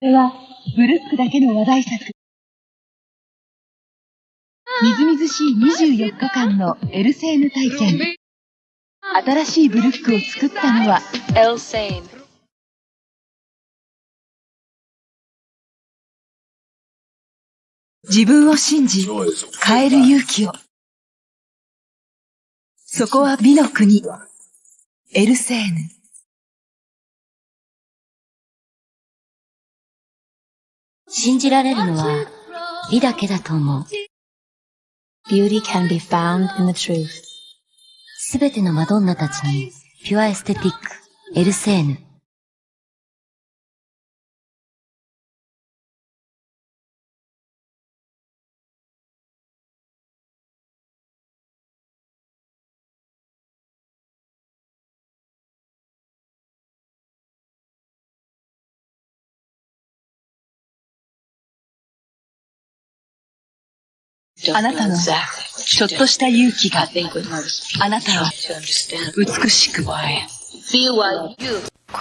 これは、ブルックだけの話題作。みずみずしい24日間のエルセーヌ体験。新しいブルックを作ったのは、エルセーヌ。自分を信じ、変える勇気を。そこは美の国、エルセーヌ。信じられるのは美だけだと思う。Beauty can be found in the truth. すべてのマドンナたちにピュアエステティック、エルセーヌ。あなたのちょっとした勇気があなたを美しく。子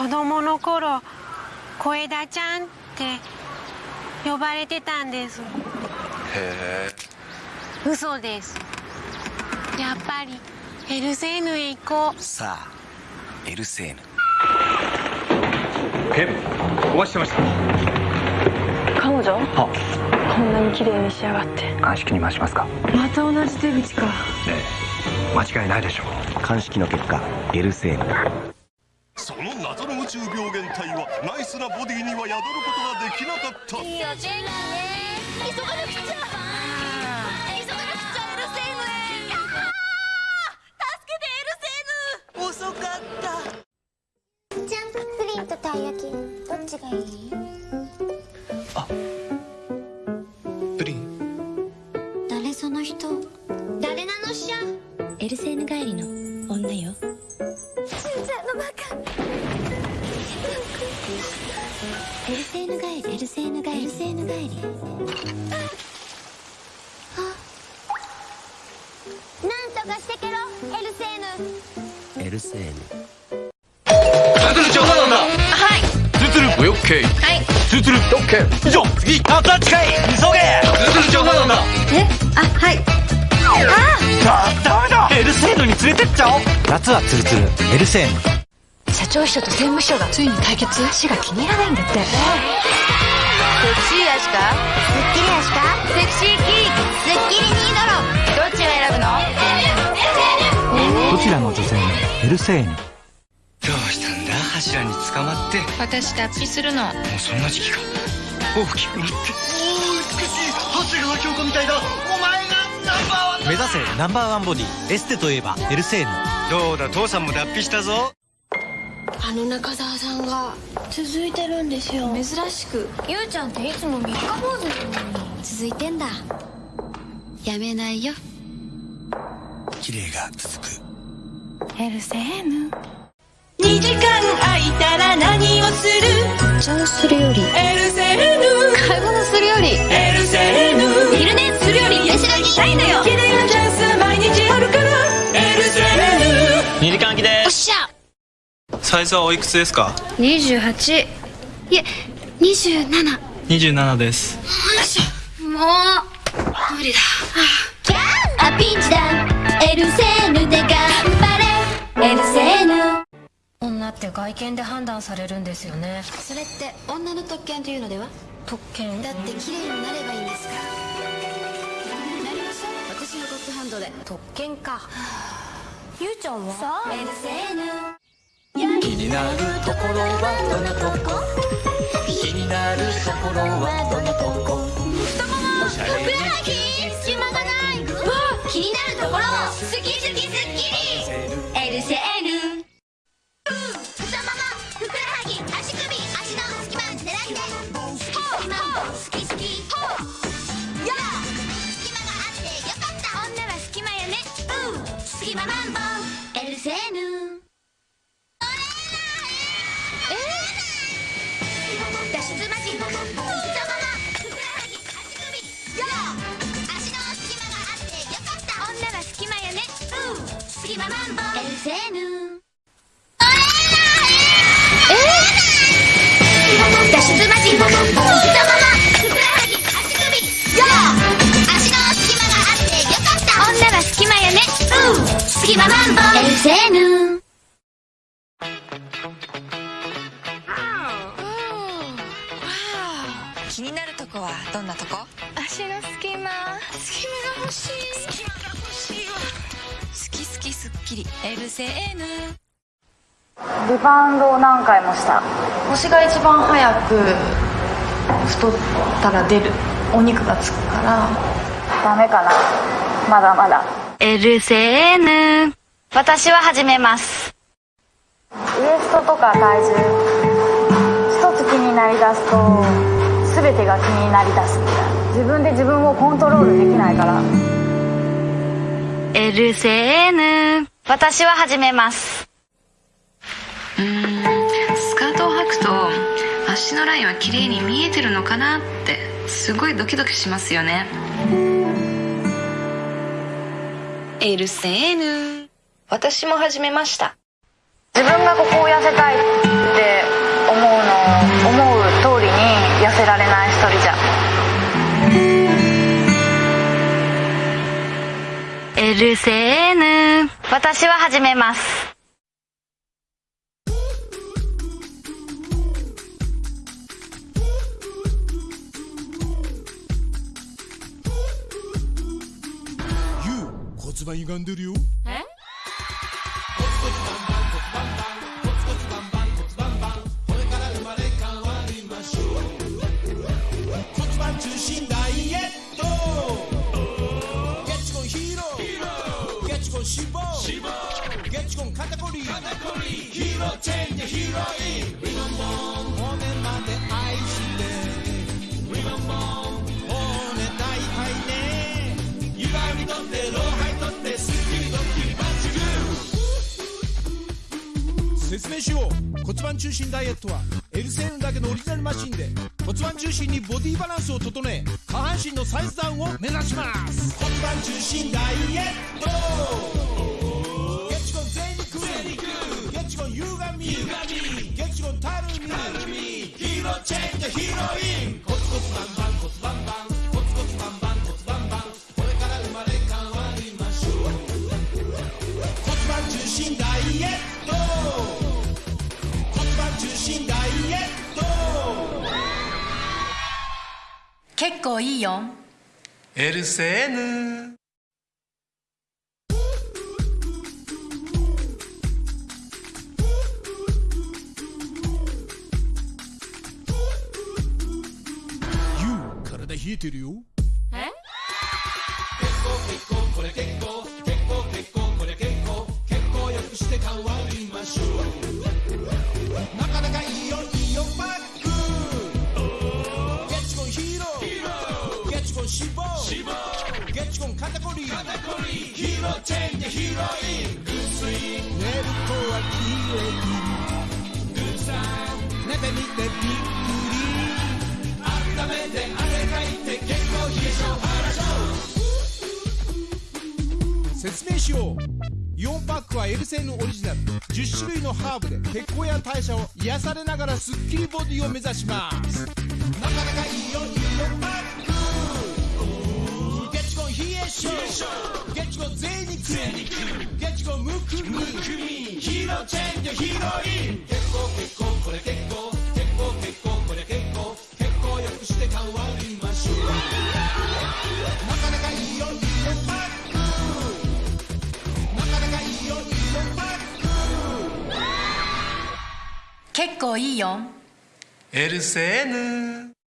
供の頃、小枝ちゃんって呼ばれてたんです。へえ。嘘です。やっぱりエルセーヌへ行こう。さあ、エルセーヌ。ケン、お待ちしてました。彼女？は。こんなに綺麗に仕上がって。鑑識に回しますか？また同じ手口か。ええ。間違いないでしょう。鑑識の結果エルセーヌその謎の宇宙病原体はナイスなボディには宿ることができなかった。いいよジェンね急がなくちゃ。急がなくちゃ。エルセーヌへ助けてエルセーヌ遅かった。ジャンププリンとたい焼き。どっちがいい？あ人。誰なのしゃ。エルセーヌ帰りの女よ。ちゃんのバカエルセーヌ帰りエルセーヌ帰り。エルセーヌ帰り。なんとかしてけろエルセーヌ。エルセーヌ。ツルツル長なんだ。はい。ツルツルオッケーはい。ツルツルオッケー以上次あっちかい急げ。ツルツル長なんだえ？あ夏はツルツルエルセーヌ社長秘書と政務秘書がついに対決？足が気に入らないんだって。セクシー足か？スッキリ足か？セクシーキースッキリニードロどっちを選ぶの？どちらの女性もエルセーヌどうしたんだ？柱に捕まって。私脱皮するの。もうそんな時期か大きくなって。おお美しい長谷川京子みたいだ。お前が目指せナンバーワンボディ。エステといえばエルセーヌどうだ父さんも脱皮したぞ。あの中澤さんが続いてるんですよ。珍しくゆうちゃんっていつも三日坊主なのに。続いてんだ。やめないよ。綺麗が続く。エルセーヌ。2時間空いたら何をする？茶をするよりサイズはおいくつですか？28いえ27 27です。よいしょ。もう無理だ。あピンチだ。エルセーヌで頑張れ。エルセーヌ。女って外見で判断されるんですよね。それって女の特権というのでは？特権。だって綺麗になればいいんですから。なりましょう私のゴッドハンドで。特権か。ゆうちゃんは？そう。エルセーヌ気になるところはどのとこ？気になるところはどのとこ？太ももふくらはぎ隙間がない。気になるところ好き好き好きエルセーヌ太ももふくらはぎ足首足の隙間狙って隙間好き好き。や隙間があってよかった。女は隙間やね。隙間マンボウ隙間マンボウエルセーヌ脱出マジちままふくらはぎ足首よー足の隙間があってよかった女は隙間やねうん隙間マンボウ LCN 気になるとこはどんなとこ？足の隙間。隙間が欲しい好きすっきり LCN リバウンドを何回もした。腰が一番早く太ったら出る。お肉がつくから。ダメかな。まだまだ。LCN 私は始めます。ウエストとか体重。一つ気になりだすと全てが気になりだす。みたいな自分で自分をコントロールできないから。LCN 私は始めます。うーんスカートを履くと足のラインは綺麗に見えてるのかなってすごいドキドキしますよね。LCN 私も始めました。自分がここを痩せたいって思うの思う通りに痩せられない一人じゃ LCN 私は始めます。骨盤歪んでるよ。え？説明しよう骨盤中心ダイエットは LCN だけのオリジナルマシンで骨盤中心にボディバランスを整え下半身のサイズダウンを目指します骨盤中心ダイエットチェンジヒロインコツコツバンバンコツバンバンコツコツバンバンコツバンバンこれから生まれ変わりましょう骨盤中心ダイエット骨盤中心ダイエット結構いいよ。LCN ユ冷えてるよ。え？結構結構これ結構結構結構これ結構結構よくして変わりましょう。なかなかいいよいいよパックゲッチコンヒーロー。ゲッチコン脂肪ゲッチコン肩こりヒーローチェンジヒーローイン。グスイン。寝るとは綺麗にそう説明しようイオンパックはエルセンのオリジナル。10種類のハーブで血行や代謝を癒されながらスッキリボディを目指します。なかなかいいよいいよパック。ゲチコン冷え性ゲチコン贅肉ゲチコンむくみヒーローチェンジヒーローイン。結構結構これ結構結構いいよ。エルセーヌ。